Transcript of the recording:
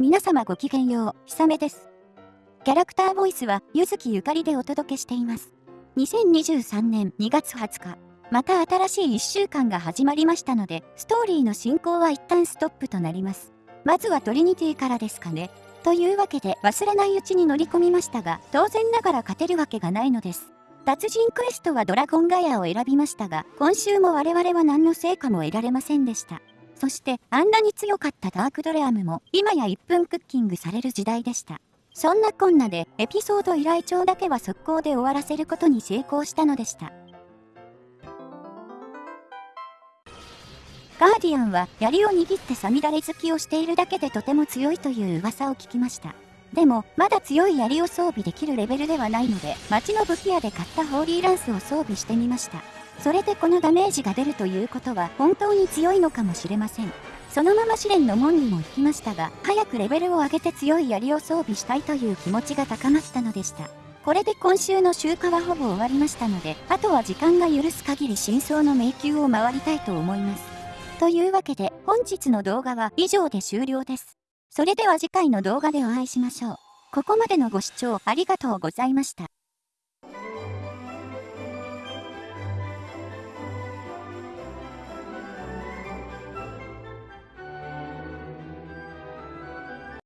皆様ごきげんよう、ひさめです。キャラクターボイスは、ゆずきゆかりでお届けしています。2023年2月20日、また新しい1週間が始まりましたので、ストーリーの進行は一旦ストップとなります。まずはトリニティからですかね。というわけで忘れないうちに乗り込みましたが、当然ながら勝てるわけがないのです。達人クエストはドラゴンガヤを選びましたが、今週も我々は何の成果も得られませんでした。そしてあんなに強かったダークドレアムも今や1分クッキングされる時代でした。そんなこんなでエピソード依頼帳だけは速攻で終わらせることに成功したのでした。ガーディアンは槍を握ってサミダレ好きをしているだけでとても強いという噂を聞きました。でも、まだ強い槍を装備できるレベルではないので、街の武器屋で買ったホーリーランスを装備してみました。それでこのダメージが出るということは本当に強いのかもしれません。そのまま試練の門にも行きましたが、早くレベルを上げて強い槍を装備したいという気持ちが高まったのでした。これで今週の集荷はほぼ終わりましたので、あとは時間が許す限り真相の迷宮を回りたいと思います。というわけで、本日の動画は以上で終了です。それでは次回の動画でお会いしましょう。ここまでのご視聴ありがとうございました。